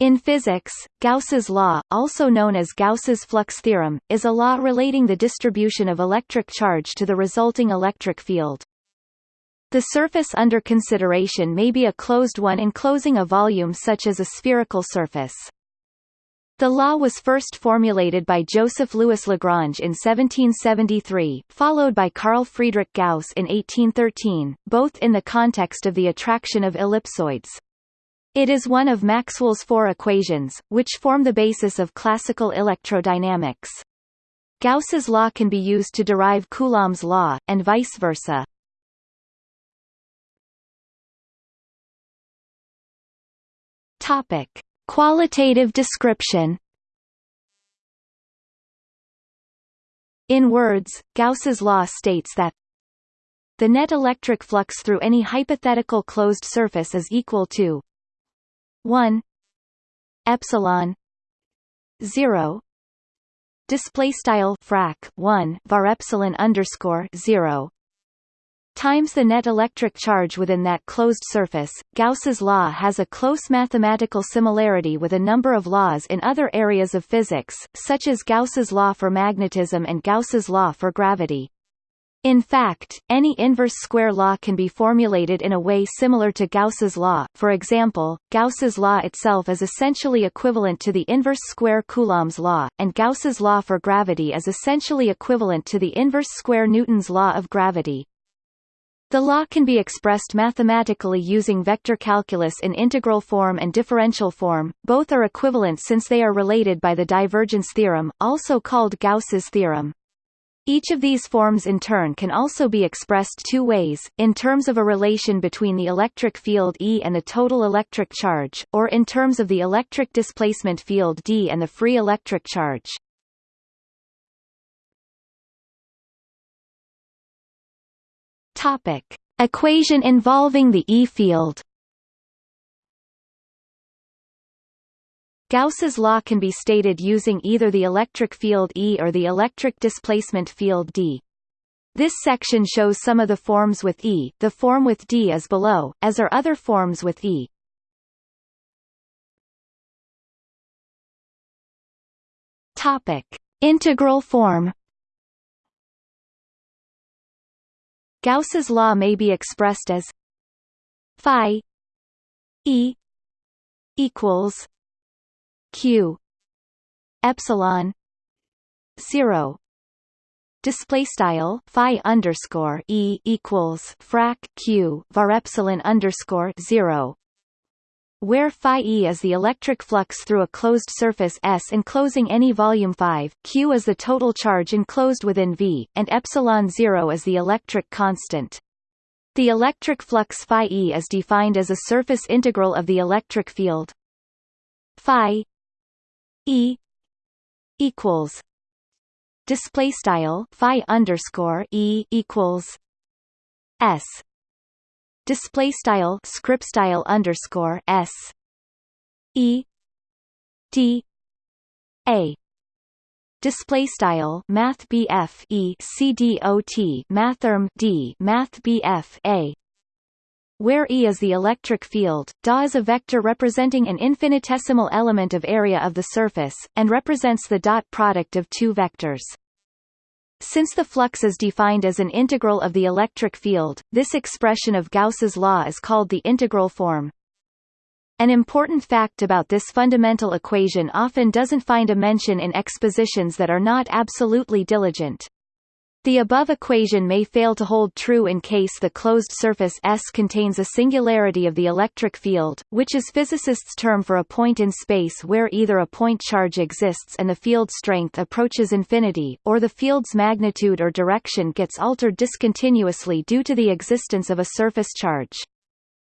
In physics, Gauss's law, also known as Gauss's flux theorem, is a law relating the distribution of electric charge to the resulting electric field. The surface under consideration may be a closed one enclosing a volume such as a spherical surface. The law was first formulated by Joseph Louis Lagrange in 1773, followed by Carl Friedrich Gauss in 1813, both in the context of the attraction of ellipsoids. It is one of Maxwell's four equations, which form the basis of classical electrodynamics. Gauss's law can be used to derive Coulomb's law, and vice versa. Topic: Qualitative description. In words, Gauss's law states that the net electric flux through any hypothetical closed surface is equal to 1 epsilon 0 display style frac 1 var epsilon underscore 0 times the net electric charge within that closed surface. Gauss's law has a close mathematical similarity with a number of laws in other areas of physics, such as Gauss's law for magnetism and Gauss's law for gravity. In fact, any inverse square law can be formulated in a way similar to Gauss's law for example, Gauss's law itself is essentially equivalent to the inverse square Coulomb's law, and Gauss's law for gravity is essentially equivalent to the inverse square Newton's law of gravity. The law can be expressed mathematically using vector calculus in integral form and differential form, both are equivalent since they are related by the divergence theorem, also called Gauss's theorem. Each of these forms in turn can also be expressed two ways, in terms of a relation between the electric field E and the total electric charge, or in terms of the electric displacement field D and the free electric charge. Topic. Equation involving the E field Gauss's law can be stated using either the electric field E or the electric displacement field D. This section shows some of the forms with E, the form with D is below, as are other forms with E. Topic. Integral form Gauss's law may be expressed as phi e equals q. Epsilon 0 display style phi underscore e equals frac q var epsilon underscore 0 where phi e is the electric flux through a closed surface S enclosing any volume 5, q is the total charge enclosed within V, and epsilon 0 is the electric constant. The electric flux phi e is defined as a surface integral of the electric field phi e equals display style phi underscore e equals s. Display style script style underscore s. E d a. Display style math BF e c d o t mathrm d math BF a where E is the electric field, dA is a vector representing an infinitesimal element of area of the surface, and represents the dot product of two vectors. Since the flux is defined as an integral of the electric field, this expression of Gauss's law is called the integral form. An important fact about this fundamental equation often doesn't find a mention in expositions that are not absolutely diligent. The above equation may fail to hold true in case the closed surface S contains a singularity of the electric field, which is physicists' term for a point in space where either a point charge exists and the field strength approaches infinity, or the field's magnitude or direction gets altered discontinuously due to the existence of a surface charge.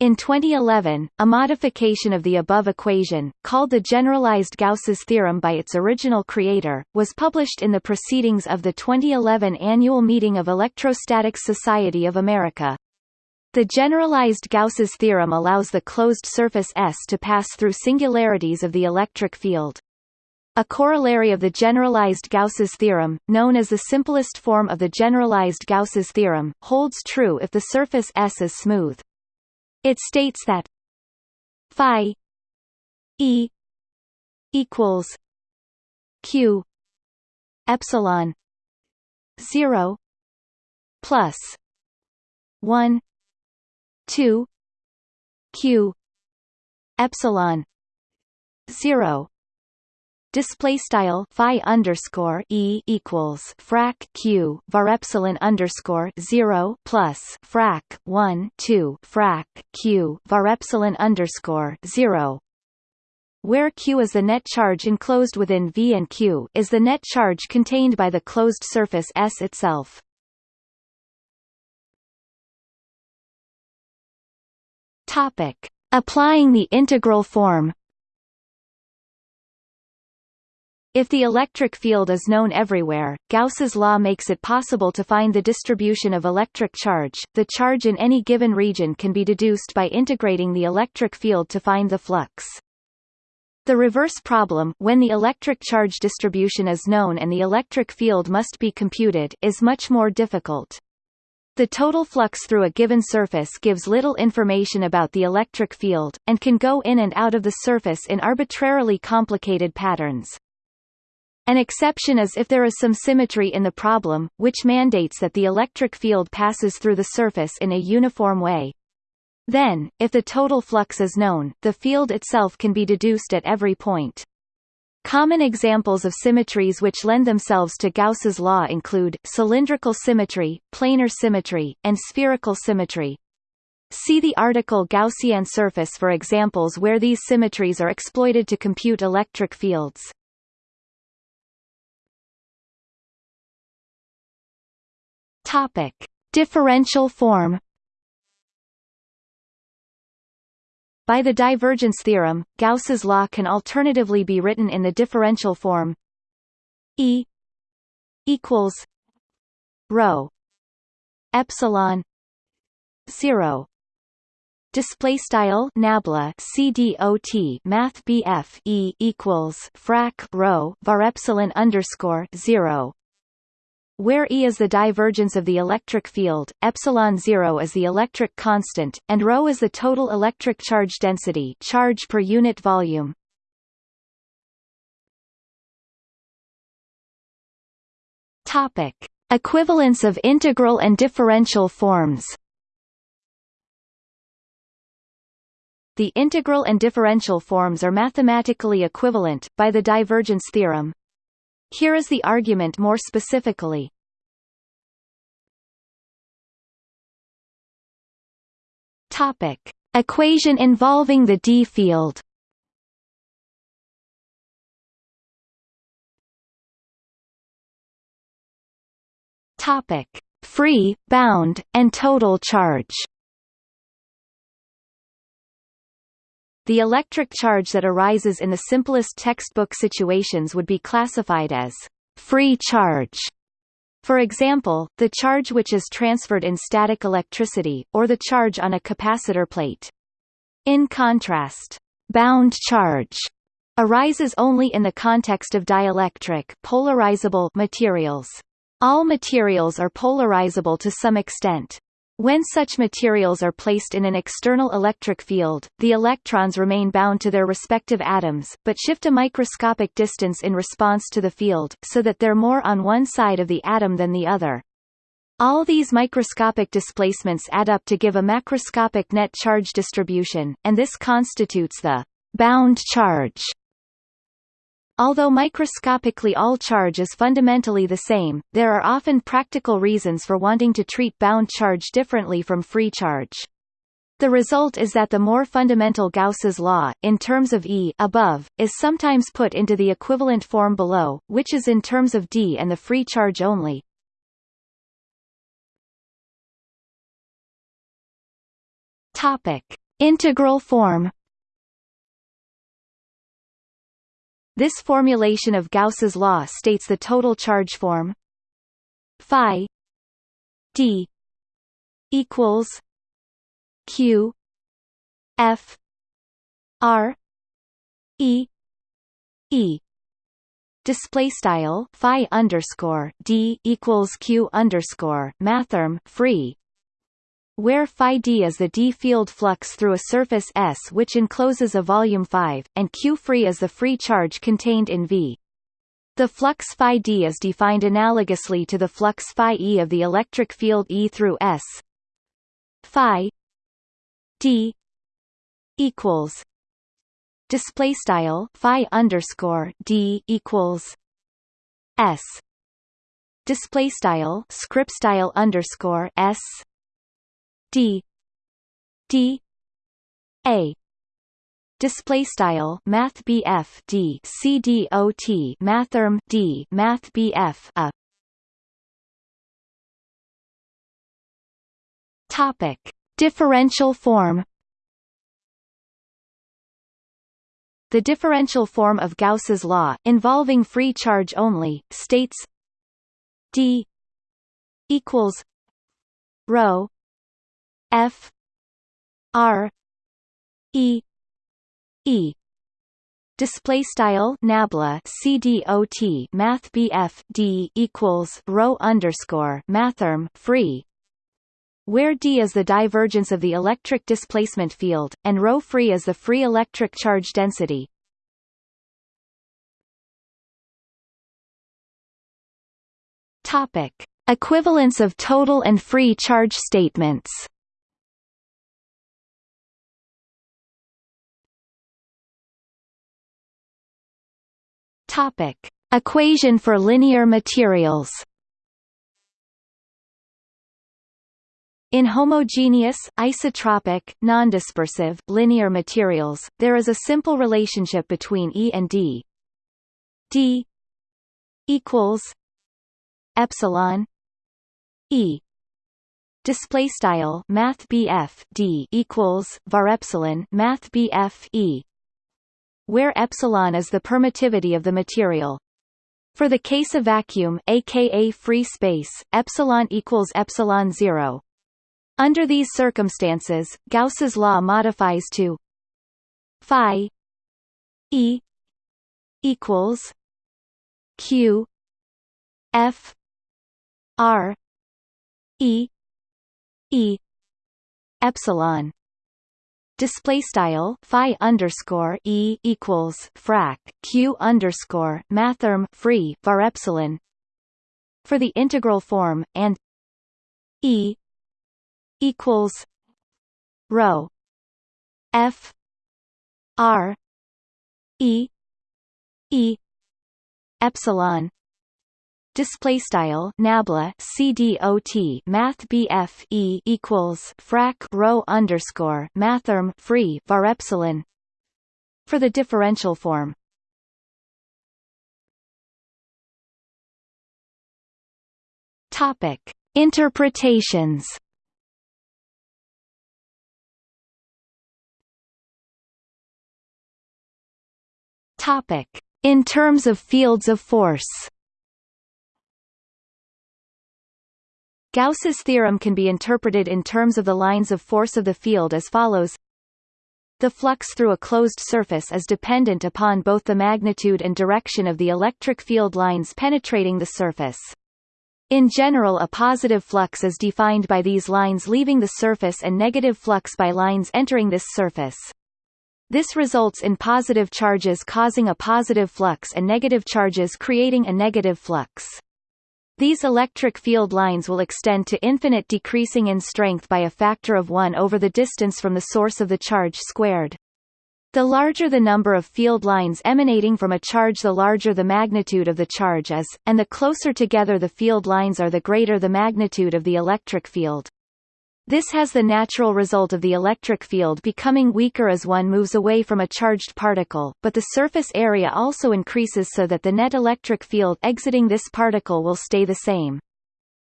In 2011, a modification of the above equation, called the generalized Gauss's theorem by its original creator, was published in the Proceedings of the 2011 annual meeting of Electrostatics Society of America. The generalized Gauss's theorem allows the closed surface S to pass through singularities of the electric field. A corollary of the generalized Gauss's theorem, known as the simplest form of the generalized Gauss's theorem, holds true if the surface S is smooth. It states that phi e equals q epsilon 0 plus 1 2 q epsilon 0 Display style phi underscore e equals frac q var epsilon underscore zero plus frac one two frac q var epsilon underscore zero, where q is the net charge enclosed within V and q is the net charge contained by the closed surface S itself. Topic: Applying the integral form. If the electric field is known everywhere, Gauss's law makes it possible to find the distribution of electric charge. The charge in any given region can be deduced by integrating the electric field to find the flux. The reverse problem when the electric charge distribution is known and the electric field must be computed is much more difficult. The total flux through a given surface gives little information about the electric field, and can go in and out of the surface in arbitrarily complicated patterns. An exception is if there is some symmetry in the problem, which mandates that the electric field passes through the surface in a uniform way. Then, if the total flux is known, the field itself can be deduced at every point. Common examples of symmetries which lend themselves to Gauss's law include, cylindrical symmetry, planar symmetry, and spherical symmetry. See the article Gaussian surface for examples where these symmetries are exploited to compute electric fields. Topic: Differential form. By the divergence theorem, Gauss's law can alternatively be written in the differential form E equals rho epsilon 0 display style nabla cdot math bf e equals frac rho var epsilon underscore 0 where E is the divergence of the electric field, epsilon 0 is the electric constant, and ρ is the total electric charge density charge per unit volume. Topic: Equivalence of integral and differential forms. The integral and differential forms are mathematically equivalent, by the divergence theorem, here is the argument more specifically. Topic: Equation involving the d field. Topic: Free, bound, and total charge. The electric charge that arises in the simplest textbook situations would be classified as free charge. For example, the charge which is transferred in static electricity, or the charge on a capacitor plate. In contrast, bound charge arises only in the context of dielectric polarizable materials. All materials are polarizable to some extent. When such materials are placed in an external electric field, the electrons remain bound to their respective atoms, but shift a microscopic distance in response to the field, so that they're more on one side of the atom than the other. All these microscopic displacements add up to give a macroscopic net charge distribution, and this constitutes the bound charge Although microscopically all charge is fundamentally the same, there are often practical reasons for wanting to treat bound charge differently from free charge. The result is that the more fundamental Gauss's law, in terms of E above, is sometimes put into the equivalent form below, which is in terms of D and the free charge only. Topic: Integral form This formulation of Gauss's law states the total charge form phi d equals q f r e e. Display style phi underscore d equals q underscore mathrm free where phi d is the d field flux through a surface S which encloses a volume 5, and q free is the free charge contained in V. The flux phi d is defined analogously to the flux phi e of the electric field E through S. Phi d equals display style phi underscore d equals s display style script style underscore s d. D. A. Display style math BF D C D O T mathrm D math BF a. Topic. Differential form. The differential form of Gauss's law, involving free charge only, states d equals rho f r e e display style nabla cdot math bf d equals rho underscore mathrm free where d is the divergence of the electric displacement field, and ρ free is the free electric charge density. Topic: Equivalence of total and free charge statements. Topic: Equation for linear materials. In homogeneous, isotropic, nondispersive, linear materials, there is a simple relationship between E and D. D equals epsilon E display style math D equals var epsilon math E where epsilon is the permittivity of the material. For the case of vacuum aka free space epsilon equals epsilon 0 under these circumstances, Gauss's law modifies to phi e equals q f r e e epsilon display style phi underscore e equals frac q underscore mathrm free var epsilon. For the integral form and e equals rho F R E E epsilon display style nabla cdot math bf e equals frac rho underscore mathrm free var epsilon. For the differential form. Topic interpretations. Topic: In terms of fields of force. Gauss's theorem can be interpreted in terms of the lines of force of the field as follows. The flux through a closed surface is dependent upon both the magnitude and direction of the electric field lines penetrating the surface. In general a positive flux is defined by these lines leaving the surface and negative flux by lines entering this surface. This results in positive charges causing a positive flux and negative charges creating a negative flux. These electric field lines will extend to infinite decreasing in strength by a factor of 1 over the distance from the source of the charge squared. The larger the number of field lines emanating from a charge the larger the magnitude of the charge is, and the closer together the field lines are the greater the magnitude of the electric field. This has the natural result of the electric field becoming weaker as one moves away from a charged particle, but the surface area also increases so that the net electric field exiting this particle will stay the same.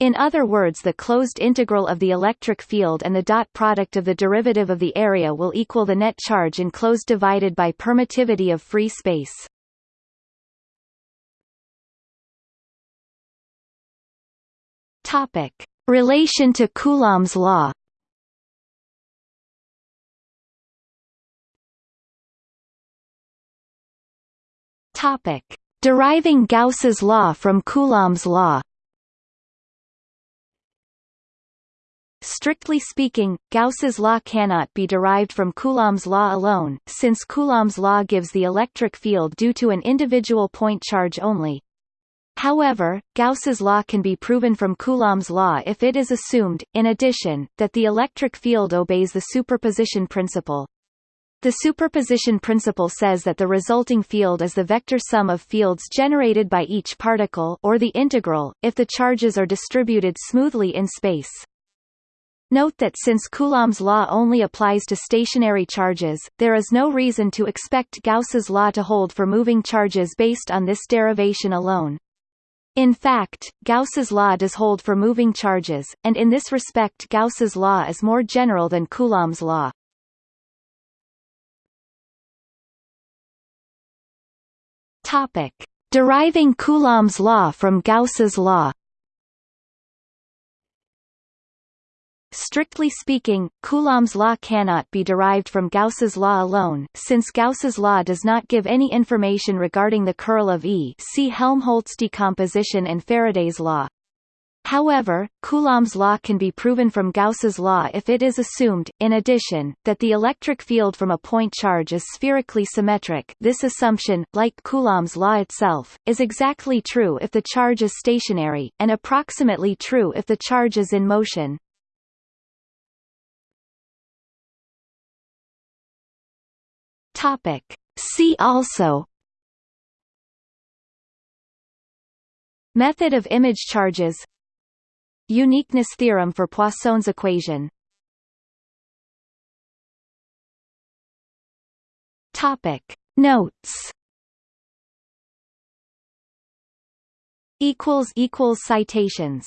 In other words the closed integral of the electric field and the dot product of the derivative of the area will equal the net charge enclosed divided by permittivity of free space. Topic. Relation to Coulomb's law Topic: Deriving Gauss's law from Coulomb's law. Strictly speaking, Gauss's law cannot be derived from Coulomb's law alone, since Coulomb's law gives the electric field due to an individual point charge only. However, Gauss's law can be proven from Coulomb's law if it is assumed, in addition, that the electric field obeys the superposition principle. The superposition principle says that the resulting field is the vector sum of fields generated by each particle or the integral, if the charges are distributed smoothly in space. Note that since Coulomb's law only applies to stationary charges, there is no reason to expect Gauss's law to hold for moving charges based on this derivation alone. In fact, Gauss's law does hold for moving charges, and in this respect Gauss's law is more general than Coulomb's law. Topic: Deriving Coulomb's law from Gauss's law. Strictly speaking, Coulomb's law cannot be derived from Gauss's law alone, since Gauss's law does not give any information regarding the curl of E see Helmholtz decomposition and Faraday's law. However, Coulomb's law can be proven from Gauss's law if it is assumed, in addition, that the electric field from a point charge is spherically symmetric this assumption, like Coulomb's law itself, is exactly true if the charge is stationary, and approximately true if the charge is in motion. Topic. See also. Method of image charges. Uniqueness theorem for Poisson's equation. Topic. Notes. Equals equals citations